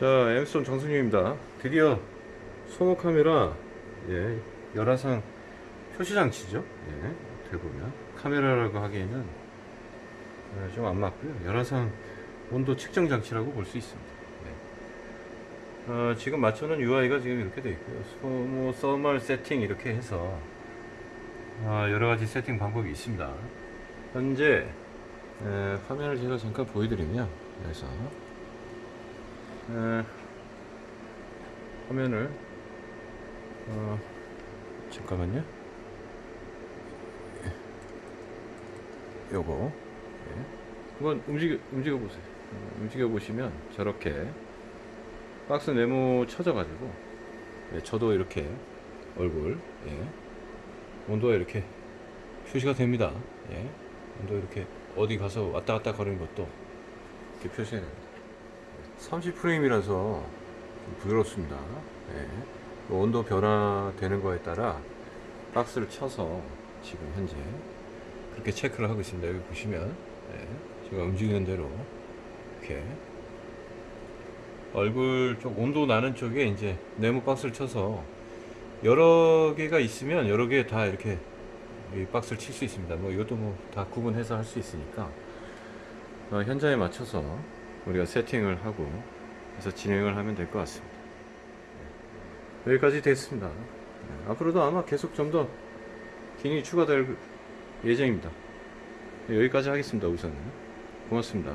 자, 엠스톤 정승윤입니다. 드디어 소모 카메라 예, 열화상 표시 장치죠. 예, 어떻게 보면 카메라라고 하기에는 좀안 맞고요. 열화상 온도 측정 장치라고 볼 수 있습니다. 예. 어, 지금 맞춰놓은 UI가 지금 이렇게 되어 있고요. 소모 서멀 세팅 이렇게 해서 아, 여러 가지 세팅 방법이 있습니다. 현재 에, 화면을 제가 잠깐 보여드리면 그래서 에, 화면을 어, 잠깐만요. 요거 예. 한번 움직여 움직여 보세요. 어, 움직여 보시면 저렇게 박스 네모 쳐져 가지고 예, 저도 이렇게 얼굴 예. 온도가 이렇게 표시가 됩니다. 예. 온도 이렇게 어디 가서 왔다 갔다 거리는 것도 이렇게 표시가 됩니다. 30프레임이라서 좀 부드럽습니다. 예. 그 온도 변화되는 거에 따라 박스를 쳐서 지금 현재 그렇게 체크를 하고 있습니다. 여기 보시면 예. 제가 움직이는 대로 이렇게 얼굴 쪽 온도 나는 쪽에 이제 네모 박스를 쳐서 여러 개가 있으면 여러 개 다 이렇게 이 박스를 칠 수 있습니다. 뭐 이것도 뭐 다 구분해서 할 수 있으니까 어, 현장에 맞춰서 우리가 세팅을 하고 해서 진행을 하면 될 것 같습니다. 네. 여기까지 됐습니다. 네, 앞으로도 아마 계속 좀 더 기능이 추가될 예정입니다. 네, 여기까지 하겠습니다. 우선은 고맙습니다.